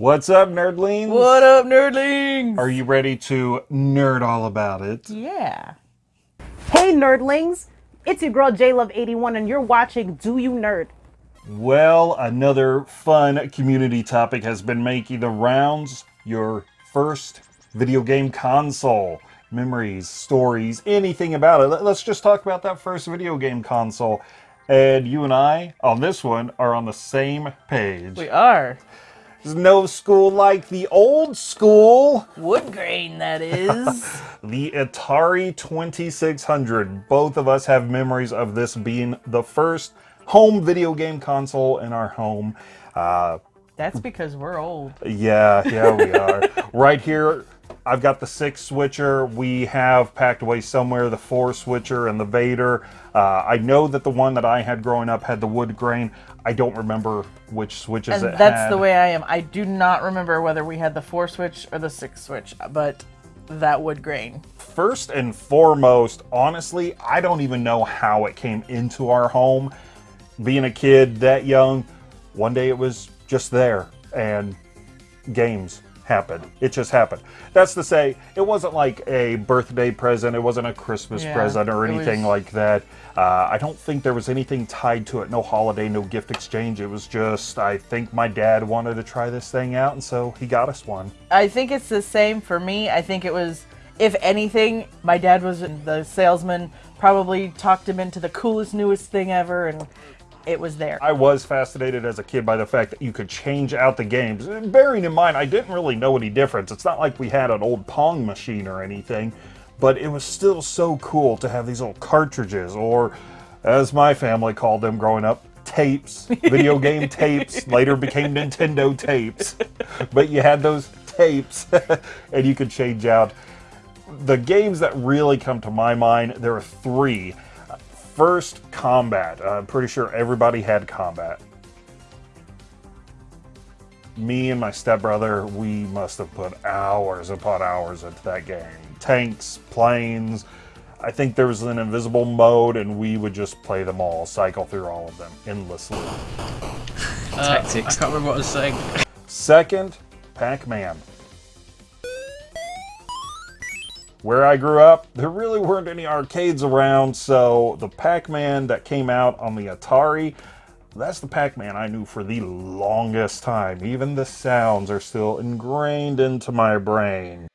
What's up, nerdlings? What up, nerdlings? Are you ready to nerd all about it? Yeah. Hey nerdlings, it's your girl JLove81 and you're watching Do You Nerd? Well, another fun community topic has been making the rounds. Your first video game console. Memories, stories, anything about it. Let- Let's just talk about that first video game console. And you and I, on this one, are on the same page. We are. There's no school like the old school. Wood grain, that is. The Atari 2600. Both of us have memories of this being the first home video game console in our home. Uh, That's because we're old. yeah, yeah, we are. right here, I've got the six switcher. We have packed away somewhere the four switcher and the Vader. Uh, I know that the one that I had growing up had the wood grain. I don't remember which switches And it that's had. the way I am. I do not remember whether we had the four switch or the six switch, but that wood grain. First and foremost, honestly, I don't even know how it came into our home. Being a kid that young, one day it was just there and games happened. It just happened. That's to say, it wasn't like a birthday present, it wasn't a Christmas Yeah, present or anything was- like that. Uh, I don't think there was anything tied to it. No holiday, no gift exchange. It was just, I think my dad wanted to try this thing out, and so he got us one. I think it's the same for me. I think it was, if anything, my dad was the salesman, probably talked him into the coolest, newest thing ever, and it was there. I was fascinated as a kid by the fact that you could change out the games. Bearing in mind, I didn't really know any difference. It's not like we had an old Pong machine or anything, but it was still so cool to have these little cartridges, or as my family called them growing up, tapes, video game tapes, later became Nintendo tapes. But you had those tapes, and you could change out. The games that really come to my mind, there are three. First, combat. Uh, I'm pretty sure everybody had combat. Me and my stepbrother, we must have put hours upon hours into that game. Tanks, planes. I think there was an invisible mode, and we would just play them all, cycle through all of them endlessly. Tactics. Uh, I can't remember what I was saying. Second, Pac Where I grew up, there really weren't any arcades around, so the Pac Man that came out on the Atari, that's the Pac Man I knew for the longest time. Even the sounds are still ingrained into my brain.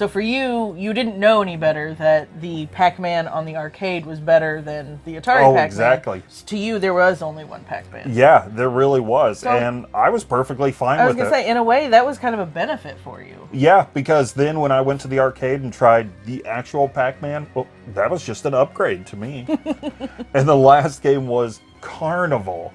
So for you, you didn't know any better that the Pac-Man on the arcade was better than the Atari Oh, Pac-Man. exactly. To you, there was only one Pac-Man. Yeah, there really was, So- and I was perfectly fine with it. I was gonna it. say, in a way, that was kind of a benefit for you. Yeah, because then when I went to the arcade and tried the actual Pac-Man, well, that was just an upgrade to me. and the last game was Carnival.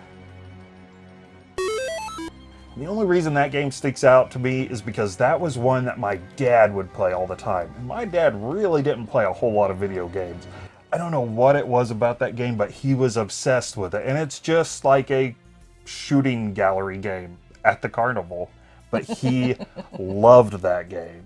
The only reason that game sticks out to me is because that was one that my dad would play all the time. And my dad really didn't play a whole lot of video games. I don't know what it was about that game, but he was obsessed with it. And it's just like a shooting gallery game at the carnival. But he loved that game.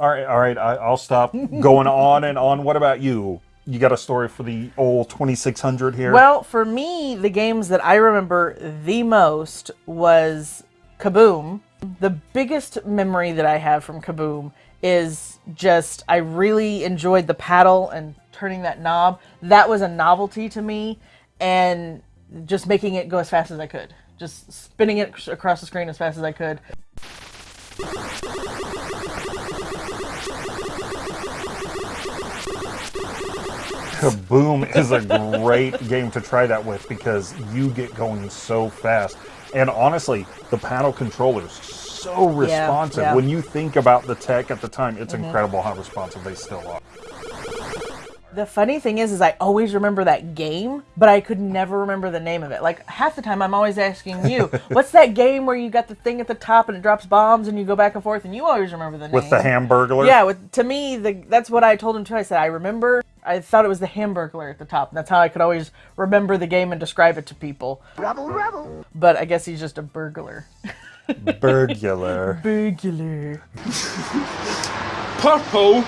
All right, all right, I, I'll stop going on and on. What about you? You got a story for the old 2600 here? Well, for me, the games that I remember the most was Kaboom. The biggest memory that I have from Kaboom is just I really enjoyed the paddle and turning that knob. That was a novelty to me, and just making it go as fast as I could. Just spinning it across the screen as fast as I could. Kaboom is a great game to try that with because you get going so fast. And honestly, the paddle controller is so responsive. yeah. Mm-hmm. When you think about the tech at the time, it's incredible how responsive they still are. The funny thing is, is I always remember that game, but I could never remember the name of it. Like half the time, I'm always asking you, "What's that game where you got the thing at the top and it drops bombs and you go back and forth?" And you always remember the name. With the Hamburglar? Yeah, with to me, the that's what I told him too. I said I remember. I thought it was the Hamburglar at the top. And That's how I could always remember the game and describe it to people. Rebel, rebel. But I guess he's just a burglar. Burglar. Burglar. Purple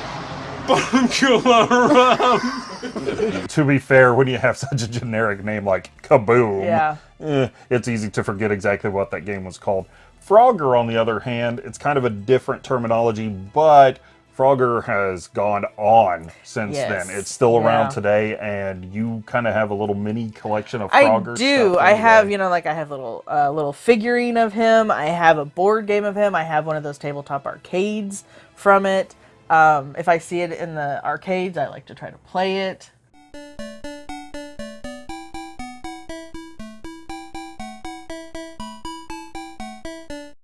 Burglar Ram. to be fair, when you have such a generic name like Kaboom, Yeah. eh, it's easy to forget exactly what that game was called. Frogger, on the other hand, it's kind of a different terminology, but Frogger has gone on since Yes. then. It's still around Yeah. today, and you kind of have a little mini collection of Frogger. I Frogger do. stuff I have, you know, like I have little uh, little figurine of him. I have a board game of him. I have one of those tabletop arcades from it. Um, if I see it in the arcades, I like to try to play it.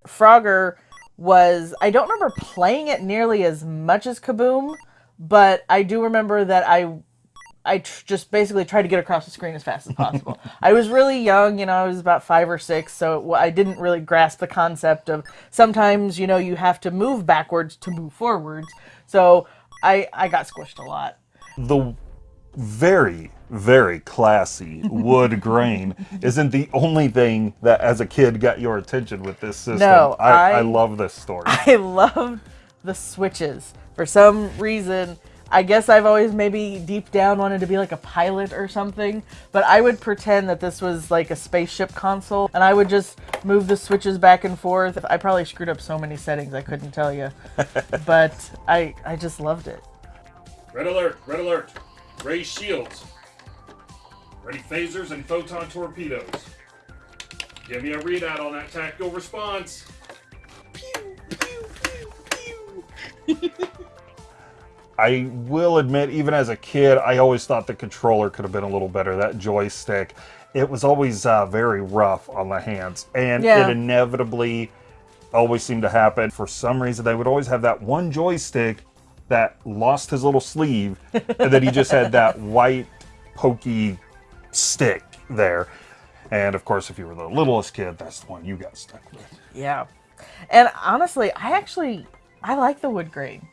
Frogger was I don't remember playing it nearly as much as Kaboom, but I do remember that I I tr- just basically tried to get across the screen as fast as possible. I was really young, you know, I was about five or six, so I didn't really grasp the concept of sometimes, you know, you have to move backwards to move forwards. So I I got squished a lot. the very very classy wood grain isn't the only thing that as a kid got your attention with this system No, I, I, I- love this story I loved the switches. For some reason, I guess I've always maybe deep down wanted to be like a pilot or something, but I would pretend that this was like a spaceship console and I would just move the switches back and forth. I probably screwed up so many settings I couldn't tell you. but I I just loved it. Red alert, red alert. Raise shields. Ready phasers and photon torpedoes. Give me a readout on that tactical response. I will admit, even as a kid, I always thought the controller could have been a little better. That joystick, it was always uh, very rough on the hands, and Yeah. it inevitably always seemed to happen. For some reason, they would always have that one joystick that lost his little sleeve, and then he just had that white, pokey stick there. And of course, if you were the littlest kid, that's the one you got stuck with. Yeah. And honestly, I actually I like the wood grain.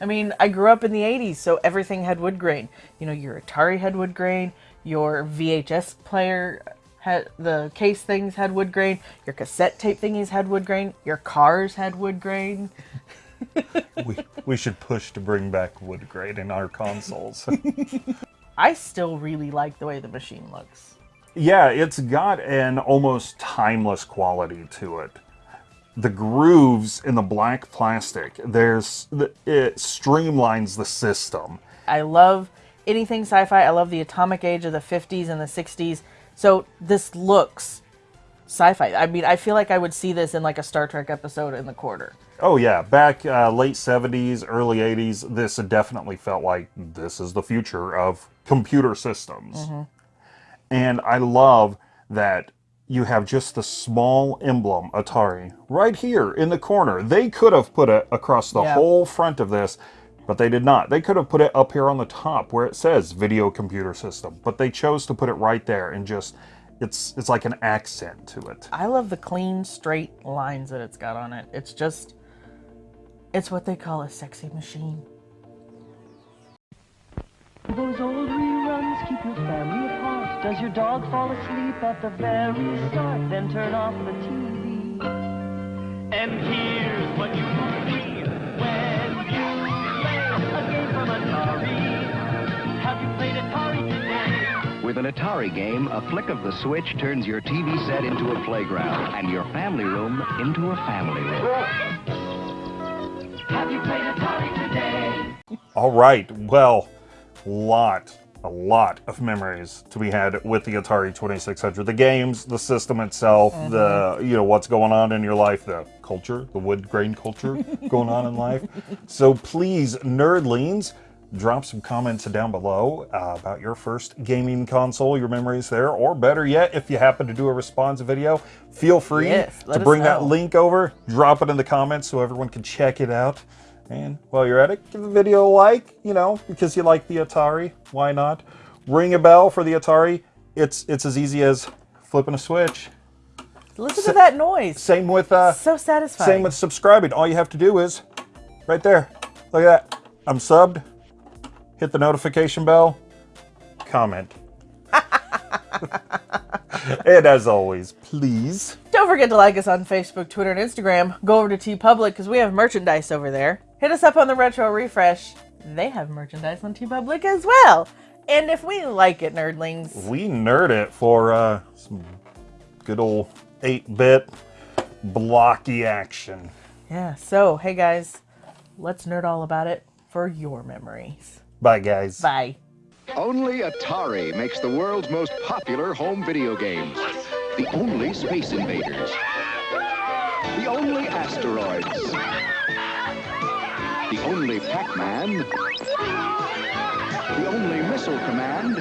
I mean, I grew up in the 80s, so everything had wood grain. You know, your Atari had wood grain, your VHS player had the case things had wood grain, your cassette tape thingies had wood grain, your cars had wood grain. We, we should push to bring back wood grain in our consoles. I still really like the way the machine looks. Yeah, it's got an almost timeless quality to it. The grooves in the black plastic, there's it streamlines the system. I love anything sci-fi. I love the atomic age of the 50s and the 60s. So this looks sci-fi. I mean, I feel like I would see this in like a Star Trek episode in the quarter. Oh yeah, back uh, late 70s, early 80s, this definitely felt like this is the future of computer systems. And I love that you have just the small emblem Atari right here in the corner. They could have put it across the Yeah. whole front of this, but they did not. They could have put it up here on the top where it says video computer system, but they chose to put it right there and just it's it's like an accent to it. I love the clean, straight lines that it's got on it. It's just, it's what they call a sexy machine. Those old reruns keep your family apart. Does your dog fall asleep at the very start? Then turn off the TV. And here's what you see when you play a game from Atari. Have you played Atari today? With an Atari game, a flick of the switch turns your TV set into a playground and your family room into a family room. Have you played Atari today? All right. Well, lot, a lot of memories to be had with the Atari 2600. The games, the system itself, the you know what's going on in your life, the culture, the wood grain culture going on in life. So please, nerdlings, drop some comments down below uh, about your first gaming console, your memories there, or better yet, if you happen to do a response video, feel free Yes, to bring that link over, drop it in the comments so everyone can check it out. And while you're at it, give the video a like, you know, because you like the Atari. Why not? Ring a bell for the Atari. It's it's as easy as flipping a switch. Listen to that noise. Same with uh, so satisfying. same with subscribing. All you have to do is right there. Look at that. I'm subbed. Hit the notification bell. Comment. and as always, please Don't forget to like us on Facebook, Twitter, and Instagram. Go over to TeePublic because we have merchandise over there. Hit us up on the Retro Refresh. They have merchandise on TeePublic as well. And if we like it, nerdlings, We nerd it for uh, some good old 8 bit blocky action. yeah. So, hey guys, let's nerd all about it for your memories. Bye, guys. Bye. Only Atari makes the world's most popular home video games. The only Space Invaders. Only Pac-Man. The only Missile Command.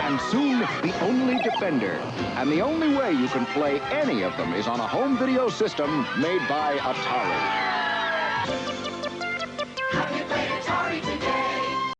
And soon, the only Defender. And the only way you can play any of them is on a home video system made by Atari.